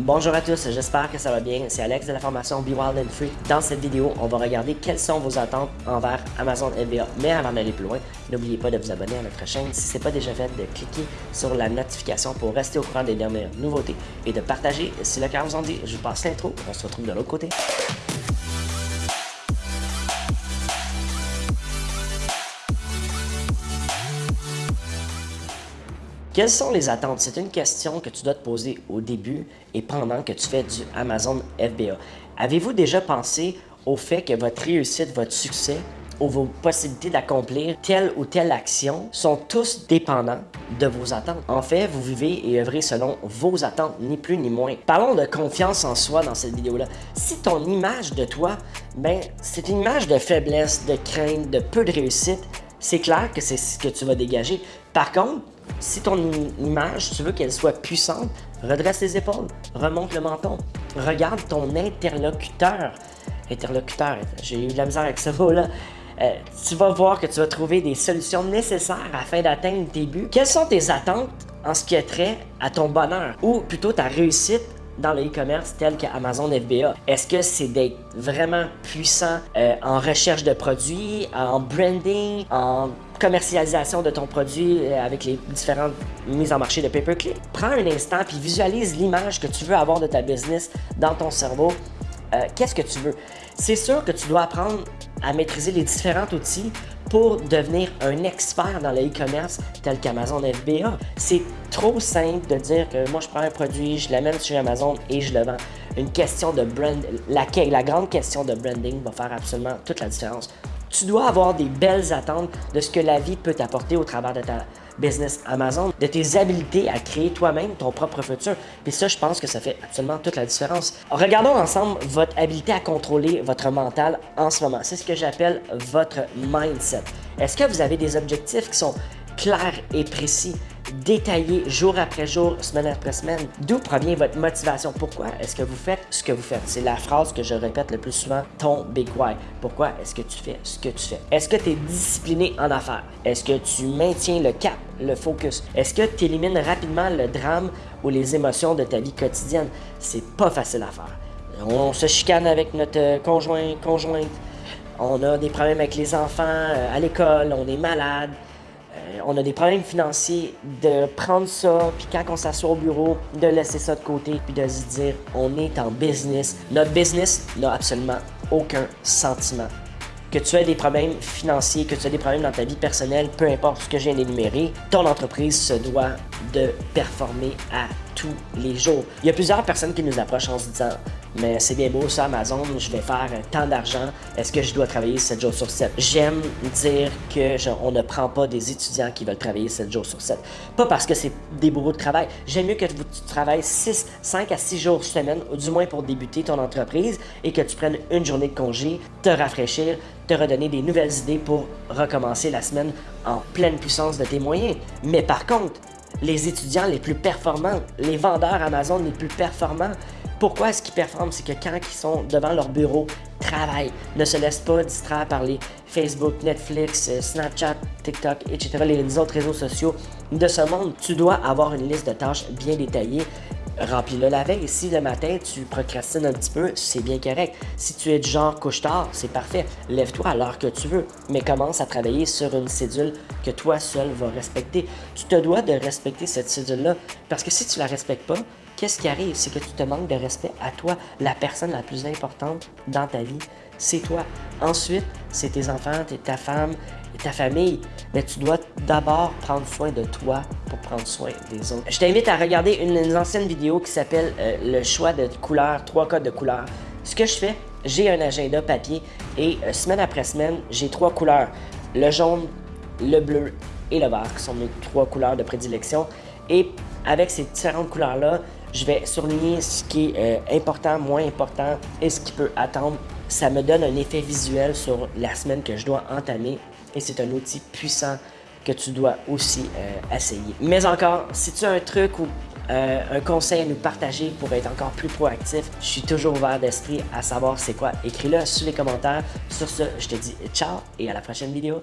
Bonjour à tous, j'espère que ça va bien. C'est Alex de la formation Be Wild and Free. Dans cette vidéo, on va regarder quelles sont vos attentes envers Amazon FBA. Mais avant d'aller plus loin, n'oubliez pas de vous abonner à notre chaîne si ce n'est pas déjà fait, de cliquer sur la notification pour rester au courant des dernières nouveautés et de partager si le cœur vous en dit. Je vous passe l'intro, on se retrouve de l'autre côté. Quelles sont les attentes? C'est une question que tu dois te poser au début et pendant que tu fais du Amazon FBA. Avez-vous déjà pensé au fait que votre réussite, votre succès ou vos possibilités d'accomplir telle ou telle action sont tous dépendants de vos attentes? En fait, vous vivez et œuvrez selon vos attentes, ni plus ni moins. Parlons de confiance en soi dans cette vidéo-là. Si ton image de toi, ben, c'est une image de faiblesse, de crainte, de peu de réussite, c'est clair que c'est ce que tu vas dégager. Par contre, si ton image, tu veux qu'elle soit puissante, redresse les épaules, remonte le menton, regarde ton interlocuteur. Interlocuteur, j'ai eu de la misère avec ce mot-là. Euh, tu vas voir que tu vas trouver des solutions nécessaires afin d'atteindre tes buts. Quelles sont tes attentes en ce qui est trait à ton bonheur? Ou plutôt ta réussite dans le e-commerce tel qu'Amazon FBA? Est-ce que c'est d'être vraiment puissant euh, en recherche de produits, en branding, en commercialisation de ton produit euh, avec les différentes mises en marché de pay-per-click? Prends un instant puis visualise l'image que tu veux avoir de ta business dans ton cerveau. Euh, qu'est-ce que tu veux? C'est sûr que tu dois apprendre à maîtriser les différents outils pour devenir un expert dans le e-commerce tel qu'Amazon FBA. C'est trop simple de dire que moi je prends un produit, je l'amène sur Amazon et je le vends. Une question de brand, la, la grande question de branding va faire absolument toute la différence. Tu dois avoir des belles attentes de ce que la vie peut t'apporter au travers de ta business Amazon, de tes habiletés à créer toi-même ton propre futur. Puis ça, je pense que ça fait absolument toute la différence. Regardons ensemble votre habileté à contrôler votre mental en ce moment. C'est ce que j'appelle votre mindset. Est-ce que vous avez des objectifs qui sont clairs et précis? Détaillé jour après jour, semaine après semaine. D'où provient votre motivation? Pourquoi est-ce que vous faites ce que vous faites? C'est la phrase que je répète le plus souvent, ton big why. Pourquoi est-ce que tu fais ce que tu fais? Est-ce que tu es discipliné en affaires? Est-ce que tu maintiens le cap, le focus? Est-ce que tu élimines rapidement le drame ou les émotions de ta vie quotidienne? C'est pas facile à faire. On se chicane avec notre conjoint, conjointe. On a des problèmes avec les enfants euh, à l'école, on est malade, euh, on a des problèmes financiers, de prendre ça, puis quand on s'assoit au bureau, de laisser ça de côté, puis de se dire, on est en business. Notre business n'a absolument aucun sentiment. Que tu aies des problèmes financiers, que tu aies des problèmes dans ta vie personnelle, peu importe ce que j'ai énuméré, ton entreprise se doit de performer à tous les jours. Il y a plusieurs personnes qui nous approchent en se disant mais c'est bien beau ça, Amazon, je vais faire tant d'argent, est-ce que je dois travailler 7 jours sur 7? J'aime dire que on ne prend pas des étudiants qui veulent travailler 7 jours sur 7. Pas parce que c'est des bourreaux de travail. J'aime mieux que tu travailles 6, 5 à 6 jours semaine, du moins pour débuter ton entreprise, et que tu prennes une journée de congé, te rafraîchir, te redonner des nouvelles idées pour recommencer la semaine en pleine puissance de tes moyens. Mais par contre, les étudiants les plus performants, les vendeurs Amazon les plus performants, pourquoi est-ce qu'ils performent? C'est que quand ils sont devant leur bureau, travaillent, ne se laissent pas distraire par les Facebook, Netflix, euh, Snapchat, TikTok, etc., les autres réseaux sociaux de ce monde, tu dois avoir une liste de tâches bien détaillée remplis-le la veille. Si le matin, tu procrastines un petit peu, c'est bien correct. Si tu es du genre couche-tard, c'est parfait. Lève-toi à l'heure que tu veux, mais commence à travailler sur une cédule que toi seul vas respecter. Tu te dois de respecter cette cédule-là, parce que si tu la respectes pas, qu'est-ce qui arrive? C'est que tu te manques de respect à toi, la personne la plus importante dans ta vie, c'est toi. Ensuite, c'est tes enfants, ta femme, ta famille, mais tu dois d'abord prendre soin de toi pour prendre soin des autres. Je t'invite à regarder une, ancienne vidéo qui s'appelle euh, le choix de couleurs, trois codes de couleurs. Ce que je fais, j'ai un agenda papier et euh, semaine après semaine, j'ai trois couleurs. Le jaune, le bleu et le vert, qui sont mes trois couleurs de prédilection. Et avec ces différentes couleurs-là, je vais surligner ce qui est euh, important, moins important et ce qui peut attendre. Ça me donne un effet visuel sur la semaine que je dois entamer et c'est un outil puissant que tu dois aussi euh, essayer. Mais encore, si tu as un truc ou euh, un conseil à nous partager pour être encore plus proactif, je suis toujours ouvert d'esprit à savoir c'est quoi. Écris-le sous les commentaires. Sur ce, je te dis ciao et à la prochaine vidéo.